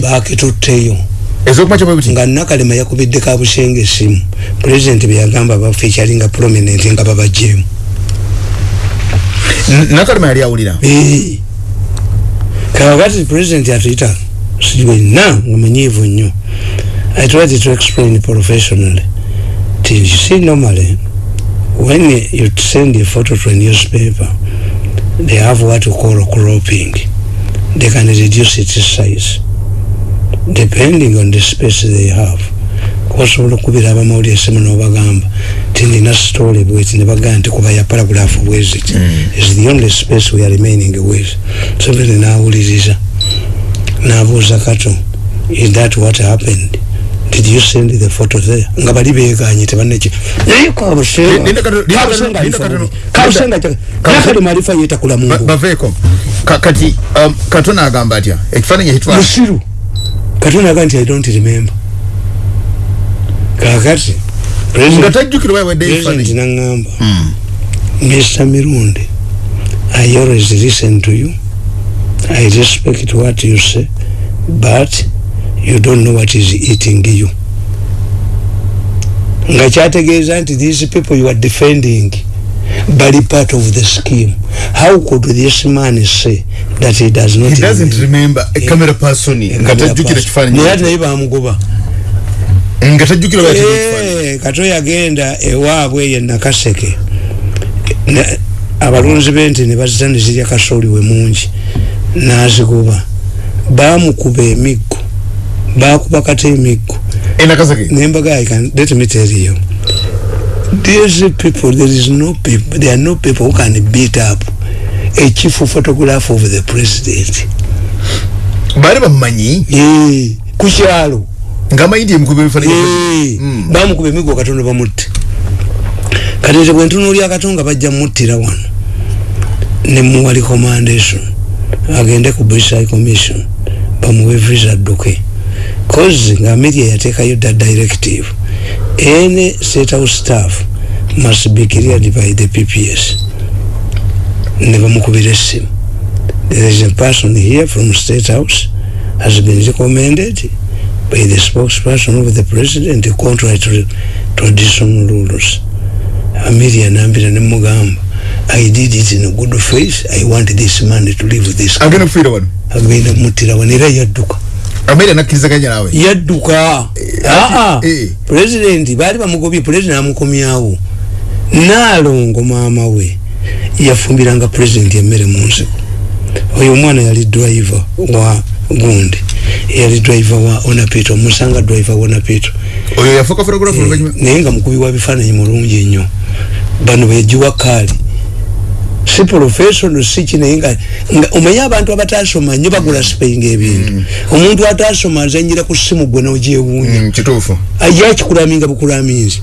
Bakitutteyo nga nakalema yakubidde kabushenge esimu pulezidenti byagamba baffe ekyalinga prominent nga babajemu nakalema yali awulira? Kakati pulezidenti atuyita siwena nga manyiivu nnyo i tried to explain professionally. Till you see normally when you send a photo to a newspaper they have what you call cropping. They can reduce its size depending on the space they have. Osobola okubira abamawulire esimu nobagamba ti nina story bweti nebagamba nti kuba ya paragraph bweziti is the only space we are remaining with. Sobere nawuliriza nabuuza kato is that what happened did you send the photo there. Nga bali beganye tebaneki naye kabusenga marifa yetakula mungu. Baveko kati um, katona agamba atya ekifaananyi ekitwala musiru katona agamba nti i don't remember. Kakati nga tajjukira wawadde ekifaananyi naŋŋamba mr. Mirundi i always listen to you. I respect what you say but you don't know what is eating you. Nga kyategeeza nti these people you are defending bali part of the scheme. How could this man say that he does not he doesn't remember a camera person. nga tajjukira ekifaananyi naye ati naye bamugoba nga tajjukira kato yagenda ewaabwe ye nakaseke. Abalunzi bente ne bazita ne zirya kasooli we mungi. Nazigoba bamukuba emiggo bakuba kata emiggo enakaseke nembaga let me tell you. These people there is no people there are no people who can beat up a chief photograph of the president. Bali bamumanyi ku kyalo nga amanyi ndi emukuba ebifaananyi Eh, Mm. bamukuba emigo katonda bamutte kati nze bwe ntunuulya katonga bajja muttira wano. Nemuwa recommendation. Agende ku high commission bamuwe visa adduke cause nga media yateekayo da directive. Any state house staff must be cleared by the pps ne bamukubira essimu there is a person here from state house has been recommended by the spokesperson of the president contrary to traditional rules. Amelia nambira nemugamba i did it in good faith. I want this man to leave this agenda kufiira wano era yadduka ameera nakkirizaganya naawe. Yadduka. Aa eh. pulezidenti baali bamugobye pulezidenti amukomyawo naalongo maama we yafumbiranga pulezidenti emmere mu nsiko oyo omwana yali driver wa gundi yali driver wa onapito musanga driver wa onapito oyo yafuuka photographer oluvanyuma? naye nga mukubi wa bifaananyi mulungi ennyo. Bano begiwa kaali si professional si ki naye nga nga omanye abantu abatasoma nnyo bagula sipeyinga ebintu. Omuntu atasoma azanyira ku simu gwe nogyewuunya Mm, kituufu. Yakikulaminga bukulaminzi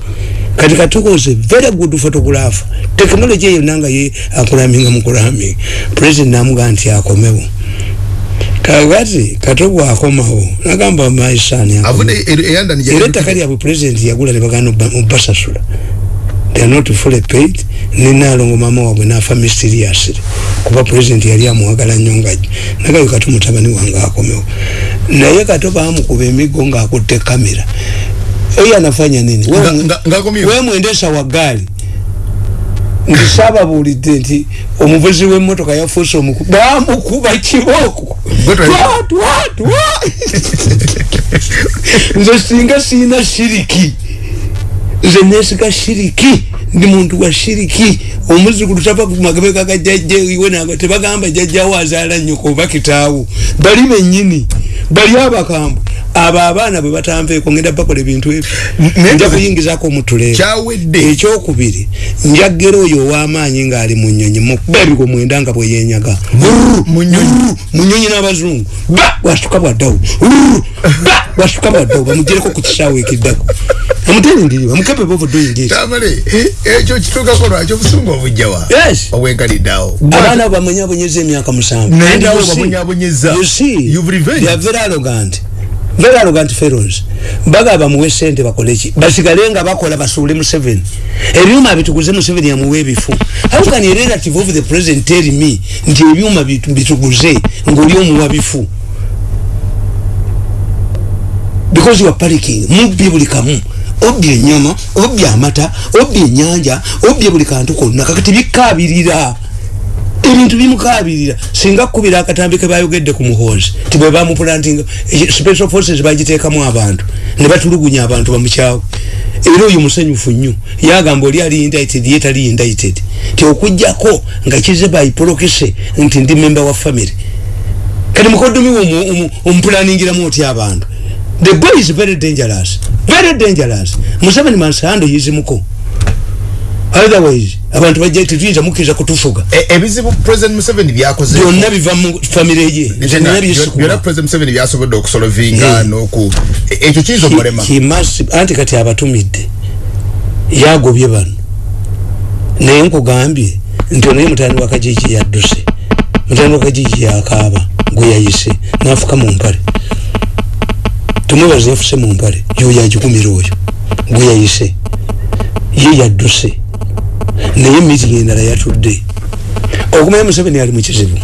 kati katukoze very good photograph technology eyo nanga ye akulaminga mukulaminga president namugaa nti akomewo. Kakati katogwa akomawo. Nagamba maisani e- eyandani era ettaka lyabwe president yagula nebagana obasasula. They are not fully paid nenalongo mama wabwe nafa mysteriously kuba president yali amuwagala nnyo nga nagayo kati mutabani wange akomewo. Naye kato bamukuba emigo ngaakutte kamera oyo anafanya nini? Nga- nga- ng'akomyewo. we mwendesa wa gaali ndisababuulidde nti omuvuzi w'emmotoka yafuuse omuku bamukuba kibooko. Twa. nze singa siina shiriki nze nesiga shiriki ndi muntu wa shiriki omuzukulu tava kumagabeka ga jajja iwe naga tebagamba jajjawo azaala nnyoko oba kitaawo. Bali bennyini bali abakambwe abo abaana bwe batanveeko ngenda bakola ebintu ebyo. Nja kuyingizako omutuleero ekyokubiri njagera oyo ow'amaanyi ng'ali mu nnyonyi mukuba ebigo mwenda nga bwe yenyaga mu nnyonyi. mu nnyonyi n'abazungu. Ba wasituka bwaddawo. Ba wasituka bwaddawo. Bamugyereko ku kisaawe ekiddako. Amuterindiri bamukepe bovudoyingi tamale ekyo kituukako lwaki? Obusungu obujjawa Yes. obwenkaliddeawo abaana abo bamwenyabonyeza emyaka musanvu. Naye And naawe you see- You've revenged. Arrogant. Very arrogant fellows baga bamuwe sente bakoleki basigale nga bakola basuule museveni. Ebyuma bituguze museveni yamuwe ebifu. How can a relative of the president tell me nti ebyuma bitu- bituguze ngaoli omuwa bifu. Because you are panicking. Mubbye buli kamu. Obbye enyama obbye amata obbye enyanja obbye buli kantu konna. Kakati bikabirira ebintu bimukabirira singa akkubira akatambi ke bayogedde ku muhoozi ti bwe bamupulantinga eh, special forces bagiteekamu abantu ne batulugunya abantu bamukyawe era oyo musanyufu nnyo. Yagamba oli ali indicted ye tali indicted. Ti okugjako nga kize bayipolokese nti ndi member wa family. Kati mukoddomi we omuplaningiramu otya abantu? The boy is very dangerous. Very dangerous. Museveni mansando yizimuko otherwise abantu bajja tetuyinza mukkiriza kutufuga. E- ebizibu president museveni byakoze. Byonna biva mu famire ye. Byonna president museveni byasobodde okusolovinga Eh. noku e- ekyo kiyinza okumulema? Anti kati abatumidde. Yagobye bano naye nkugambye nti onaye mutani wa kajiji yadduse. Mutani wa kajiji yakaaba gwe yayise nafuka mu mpale. Tumwebaza yafuse mu mpale yoyo agikumira oyo gwe yayise. Ye yadduse naye mitingi endala yatudde. Okumanya museveni ali mu kizibu.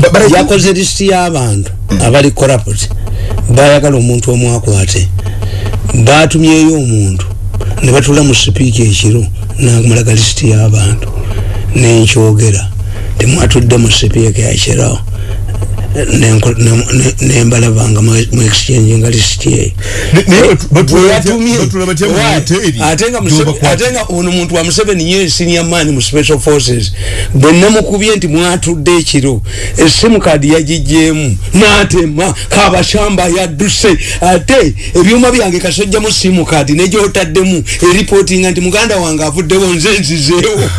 Ba- bara- yakoze lisiti y'abantu abali corrupt bayagala omuntu omu akwate. Batumyeyo omuntu. Ne batula mu sipiika ekiro namulaga lisiti y'abantu. Nenkyogera. Temwatudde mu sipiika yakiro nenko- ne- ne- nembalabanga mu exchange nga mu hoteri ate nga nga ono muntu wa museveni ye senior man mu special forces. Bwe namukubye nti mwatudde ekiro esimu kadi yagijjeemu n'atema kabashamba yadduse. Ate ebyuma byange kasojjamu simu kadi negyotaddemu eripootinga nti muganda wange avuddewo nze nzizeewo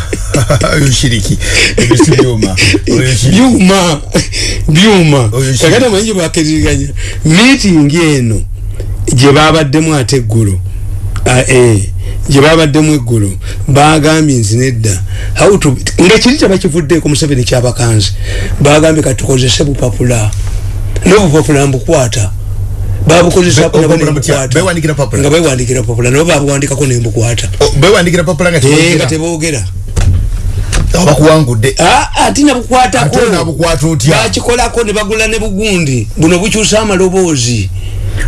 oyo shiriki ebyo si byuma byuma byuma kakati amanyi gyebakiririganya meeting eno gye babaddemu ate eggulo. Ah, eh, gye babaddemu eggulo. Bagambye nti nedda. Nga kiri tebakivuddeeko museveni kyabakanze bagambye katukozese bupapula. Nobupapula mbukwata. Papula? nga bewandikira papula nabo babuwandikako nembukwata. O- bewandikira papula nga Eh, nga tebogera teboogera abakuwangudde Ah, ati nabukwatako. Ate nabukwata otya? Bakikolako ne bagula ne bugundi. Buno bukyusa amaloboozi.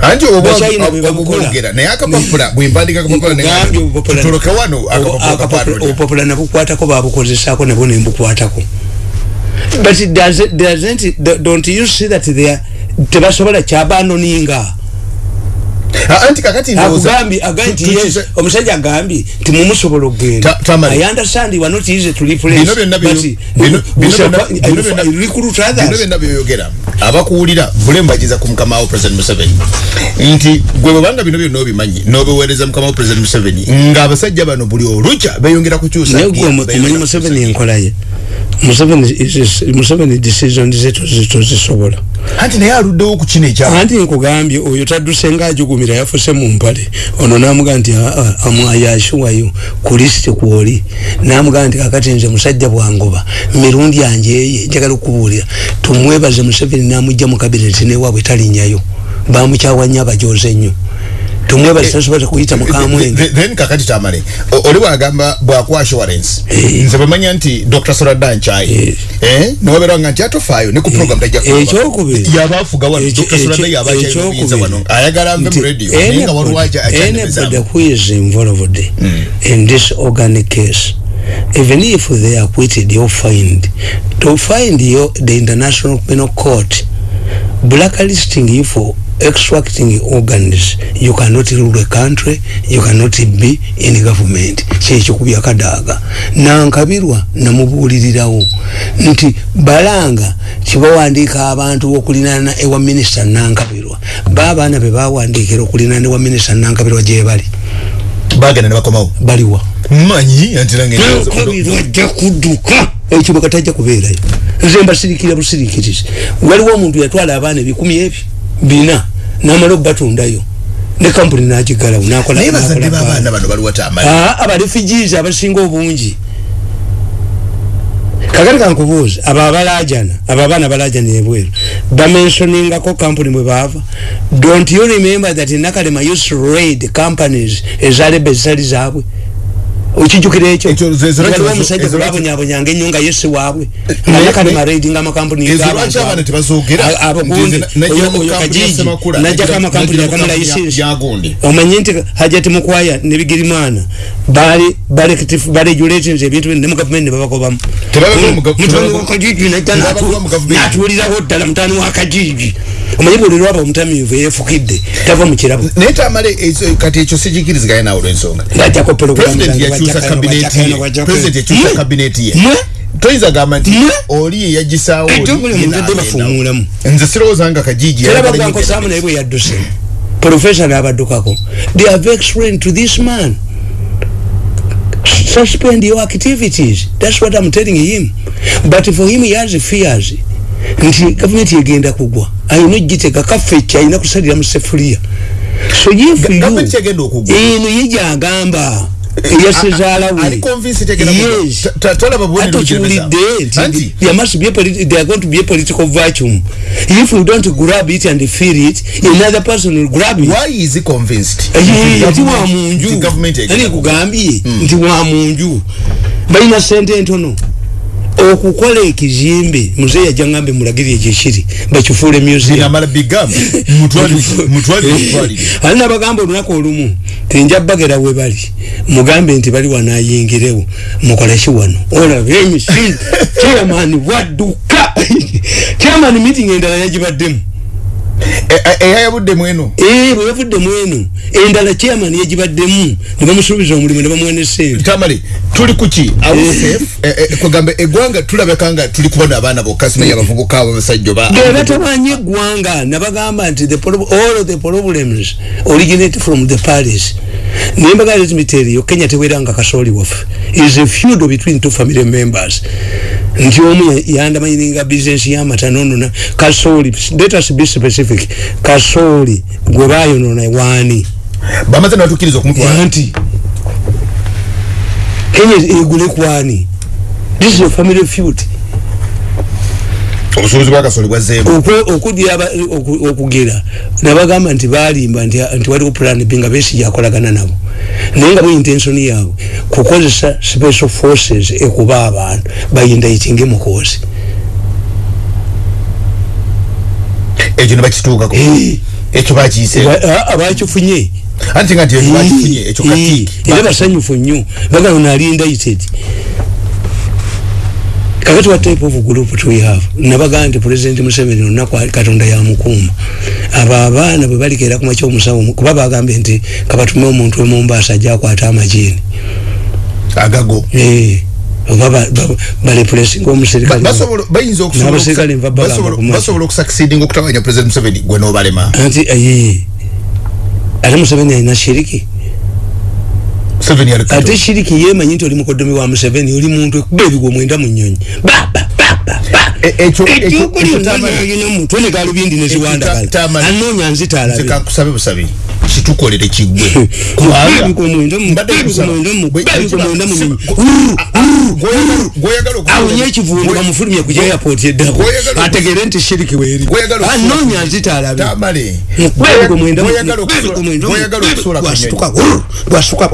Anti obwogera naye akapapula bwempandika akapapula Nkugambye obupapula- tutoloke wano obupapula nabukwatako babukozesako nabwo nembukwatako but doesn't, doesn't, don't you see that they are tebasobola kyabanoninga anti kakati agambye nti tu- tu- yes omusajja agambye nti mumusobola okugenda. Ta- Tamari. i understand you are not easy to replace Bino byonna byo- but bino- bino byonna- bino fi- recruit bino others byonna byoyogera. Abakuwulira bulembagiza ku mukama wo president museveni. Nti gwe bwebanga bino byonna obimanyi n'obiweereza mukama wo president museveni ng'abasajja bano buli olukya beyongera kukyusa naye gwe omanyi museveni enkola ye museveni is- is- museveni decision ze tozi- tozisobola anti naye aluddewo ku kino ekya anti nkugambye oyo tadduse ngaajugumira yafuse mu mpale. Ono namugaa nti amwayashuwayo ku lisiti kwoli. Namugaa nti kakati nze musajja bwangoba mirundi yanje eye njagala okubuulira tumwebaze museveni namugja mu kabineti newaabwe talinyayo. Bamukyawa nnyo abajoze ennyo tumwebaze tasobola kuyita mukamwenge then kakati tamale oli bwagamba bwakwa assurance nze bamanya nti dr soradan chai. Eh. Nowaberanga nti atofaayo ne ku program tajja kuba. ekyokubiri. Yabaafuga wano Ekyo- dr soradan ekyo- yaba akyayinza ekyokubiri. wano ayagala nve mu radio naye nga waliwo aja- anybody who is involved in this organic case. Even if they are acquitted or fined to find your, the international penal court blacklisting you for extracting organs. You cannot rule a country you cannot be in government. Kyekyo ku byakadaaga nankabirwa namubuulirirawo. Nti balanga kibawandiika abantu okulinana ewa minisita nankabirwa. Baabaana be bawandiikira okulinana ewa minisita nankabirwa gye bali. Bagenda ne bakomawo? Baliwa. Manyi anti nange nankabirwa ajja kudduka. Ekyo bwe katajja kubeerayo. Nze mbasirikira busirikirizi waliwo omuntu yatwala abaana ebikumi ebyo bina namala okubatundayo. Ne kampuni nagigalawo tamale Ah, abarefugees abasinga obungi. Kakati kankubuuza abo abalajana abo abaana balajana ebweru bamensoningako kampuni bwe baava? Don't you remember that nakalema used to raid companies ezaleba ezitali zaabwe okijukira ekyo waliwo omusajja ezo- gwe babonyabonyanga ennyo nga yesi waabwe Ne- nga nakalema ne- raidinga amakampuni oyo- kajiji najjako najja- amakampuni najja mu agamu kampuni ya- layisinsi ya Gundi. omanyi nti hajati mukwaya ne bigirimana bali baregulations ebintu bino ne mu. Gavumenti ne babagobamu Tebabagoba mu gav- mutani tebabagoba- wakajiji najja natuulirawo ddala mutani wakajiji omanyi buli lwaba omutamiivu eyefukidde tava mu kirabo naye tamale ekyo- kati ekyo sikikiriziganya naawe olwensonga bajjako president yakyusa kabineti ye. president yakyusa kabineti ye? Toyinza gamba nti oli ye yagisaawo oli, Ekitongole ye mu ntadde n'agenda. bafuumuulamu. nze sirowooza nga kajiji bagwankosaamu naye bwe yadduse. Profesa n'abaddukako they have explained to this man suspend your activities. That's what i'm telling him. But for him he has fears. Nti gavumenti egenda kugwa. Ayina ogitega kaffekki ayina kusalira mu sefuliya so if you eno ye gyagamba eyasezaala ali we convinced tegenda kugwa. yes Ta- ta- talaba bubonero ate bujereza. okiwulidde Anti, nti there must be a politi- there are going to be a political vacuum if you don't grab it and feel it another person will grab it why is he convinced Eh, ati wa munju ani kugambye nti wa munju balina sente ntono okukola ekizimbe muzeeyi ajja ngambe mulagirire gyekiri bakifuule museum amala bigamba mutwalire mutwalire mutwalire ali nabagamba olunaku olumu tinja bagera we bali. Mugambe nti bali wanayingirewo mukoleki wano? Olaba emisimu chairman wadduka. Chairman meeting endala yagibaddemu eyayabudde mweno ee bwe yavudde mweno endala chairman yagibaddemu ne bamusuubiza omulimu ne bamuwa ne sente tamale tuli kuki kwegamba eggwanga tulabeka nga tuli kubona abaana bokka simanya abavubuka abo basajja oba ge batabanye eggwanga nabagamba nti the all of the problems originate from the paris me tell you kenya teweranga kasooli waffe. Is a feud between two family members. Nti omu ya- yandamanyiringa business yamata nonona kasooli let us be specific kasooli gwe bayonona waani bamaze nabatukiriza okumutwala anti kenya egule kwani this is a family feud. Obusuubuzi bwakasoli bwazzeemu Okwe- okudya aba- oku- okugera. Nabagamba nti balimba nti waliwo plan b nga besigya akolagana nabo. Naye nga mu intention yaabwe kukozesa special forces ekuba abantu bayindaitinge mukozi ekyo ne bakituukako Eh. ekyo bakiyise abakifunye anti nga nti ekyo bakifunye ekyo katiiki era basanyufu nnyo. Bagano naali indicted kakati what type of group do we have nabagaa nti president museveni olunaku ali katonda yamukuuma abo abaana bwe balikera kumakya omusawo kuba bagambye nti kabatume omuntu wemumbaasa ajja akwata amajiini agago Eh, oba ba- ba- balepulesinga omuserikale basobola bayinza okusobola N'abaserikale nva bagamba basobola- ku maaso. basobola okusucceedinga okutabanya president museveni? Gwe n'obalema. Anti aye ate museveni alina shiriki. Museveni ali ate shiriki yemanyi nti oli mukodomi wa museveni oli muntu ekuba ebigwo mwenda mu nyonyi E- ekyo- ekyo- ekyo Tamale- ekyokoliomutwe ne galubindi Ekyo neziwandagala Tamale- anoonya nze nzitalabe kankusabe busabe kitukolere kiggwe okufuula- awonye ekivundu bamufulumye ku airport eddako ategere nti shiriki weeri anoonya bwasuka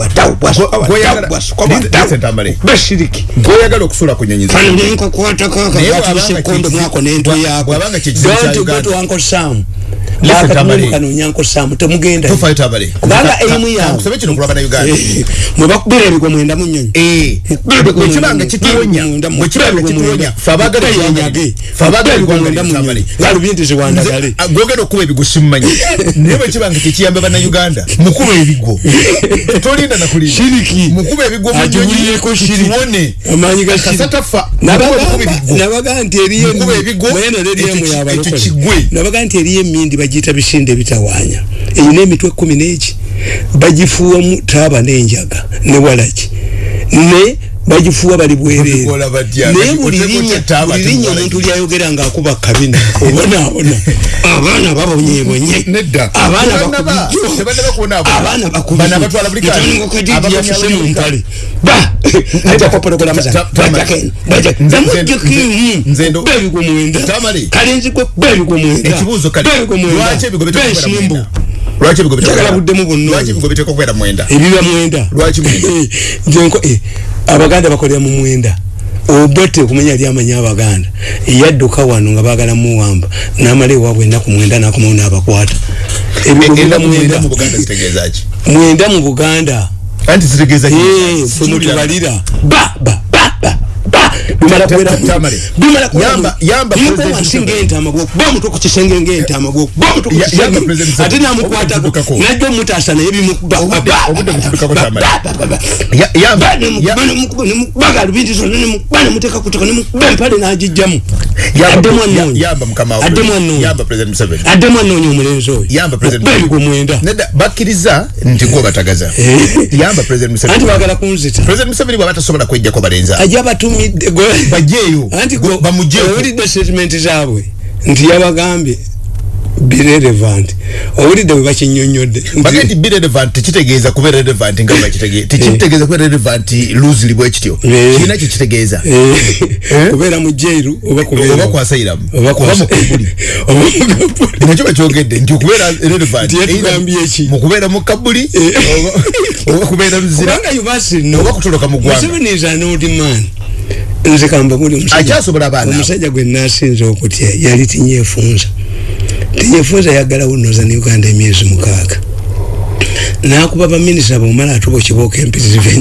mwako yako don't go to uncle sam uncle sam temugenda Tamale. kubanga erimu ka- yawe kankusabe kino kulaba na uganda. Eh, mwe bakubira ebigwa mwenda mu nyonyi Eh, bwe kibanga kituwonya bwe kibanga kituwonya yenyage fe abaagala eggwanga mwenda mu Tamale. nyonyi galubindi ziwandagale gwogera okuba ebigo simumanyi naye bwe kibanga tekiyambe bannayuganda mukuba ebigo. Tolinda nakulinda Shiriki. mukuba ebigo mu agiwulireko nyonyi shiriki. amaanyi ga kasatafa Nabagamba- nabaga nti eriyo Mukuba ebigo, mweno ekyo leriemu ki- yabalokole nabaga nti eriyo emindi bagiyita bisinde ebitawaanya eyina emitwe kumi n'eki bagifuuwamu taaba n'enjaga. Ne walaki? Ne bagifuuwa bali bwereere Babikola batya? naye Kati buli linnya omuntu lyayogera ng'akuba kabina. Obonaabona abaana babonyebonye Nedda. abaana Tebannaba- bakubijjo tebannaba kubonaabona. abaana Bano abatwala lwaki ebigo biteekwa kubeera mwenda? ebiba mwenda. Lwaki? Eh, abaganda bakolera mu mwenda. Obote okumanya ali amanya abaganda. Yadduka wano nga bagala muwamba namala ewaabwe ennaku mwenda nakomawo n'abakwata. Mwenda mu buganda anti zitegeeza? Eh, ffe mutubalira ba ba ba ba ba bimala President wansi Museveni. ng'entaama gwokuba omutwe ku kisenge ng'entaama gwokuba omutwe ku kisenge. ate n'amukwatako najja omutaasa naye bimukuba Obudde- Ba- obudde ba- butuddukako, ba- Tamale. ba- ba- ba- Ya- yamba- Ba- nemukuba, ya- nemukuba, nemukuba galubindi zonna nemukuba nemuteeka ku ttaka nemukuba empale n'agijjamu addemu ya- anoonya omulenzi oyo. Yamba President Okuba Museveni. ebigo mwenda bakkiriza nti gwe batagaza. Yamba president museveni. Baagala kunzita. President museveni bwaba tasobola kwejjako balenza ajja batumidde gwe- Gwe- bamugjeeko owulidde statement zaabwe nti yabagambye birelevant owulidde bwe bakinyonyodde baga nti be relevant tekitegeeza kuba relevant nga bakitegeeza tekitegeeza kuba relevant loosely bwe kityo. Eh. kirina kyekitegeeza kubeera mu jairu oba oba kwasayiramu Oba oba kwasa- mukabuli oba mukabuli. nakyo bakyogedde nti okubeera relevant eki? mu kubeera mu kabuli oba- kubeera muzira kubanga yubasi no oba kutoloka mu ggwanga nze kamba muli omusajja- gwe nasinza okutya yali tinyefunza tinyefunza yaggalawo noza ne uganda emyezi mukaaga. Nakuba baminisita bomala atuba okibooka empitirivenyu